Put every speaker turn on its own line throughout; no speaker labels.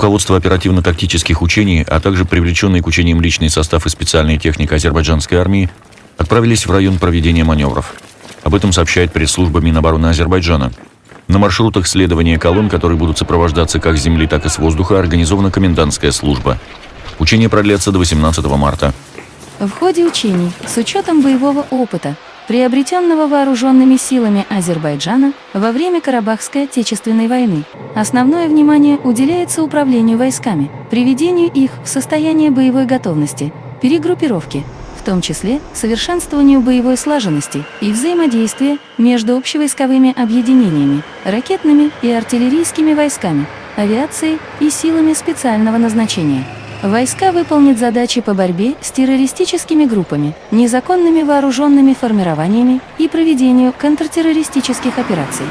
Руководство оперативно-тактических учений, а также привлеченный к учениям личный состав и специальная техника азербайджанской армии отправились в район проведения маневров. Об этом сообщает пресс-служба Минобороны Азербайджана. На маршрутах следования колонн, которые будут сопровождаться как с земли, так и с воздуха, организована комендантская служба. Учения продлятся до 18 марта.
В ходе учений, с учетом боевого опыта, приобретенного вооруженными силами Азербайджана во время Карабахской Отечественной войны, основное внимание уделяется управлению войсками, приведению их в состояние боевой готовности, перегруппировке, в том числе совершенствованию боевой слаженности и взаимодействия между общевойсковыми объединениями, ракетными и артиллерийскими войсками, авиацией и силами специального назначения. Войска выполнят задачи по борьбе с террористическими группами, незаконными вооруженными формированиями и проведению контртеррористических операций.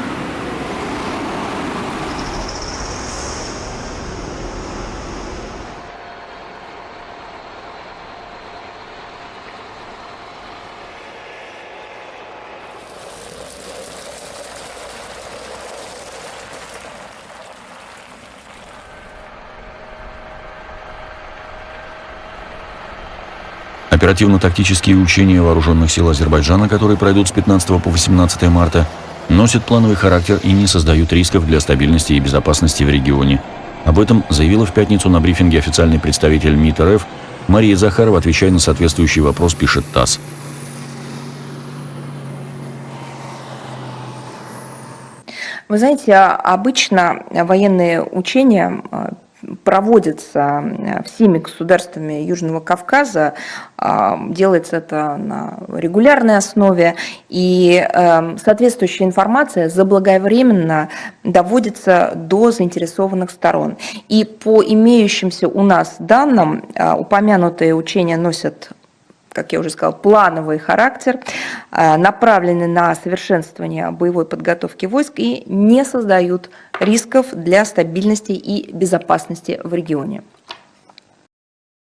Оперативно-тактические учения вооруженных сил Азербайджана, которые пройдут с 15 по 18 марта, носят плановый характер и не создают рисков для стабильности и безопасности в регионе. Об этом заявила в пятницу на брифинге официальный представитель МИД РФ Мария Захарова, отвечая на соответствующий вопрос, пишет ТАСС.
Вы знаете, обычно военные учения э, проводится э, всеми государствами Южного Кавказа, а, делается это на регулярной основе, и эм, соответствующая информация заблаговременно доводится до заинтересованных сторон. И по имеющимся у нас данным, э, упомянутые учения носят как я уже сказала, плановый характер, э, направлены на совершенствование боевой подготовки войск и не создают рисков для стабильности и безопасности в регионе.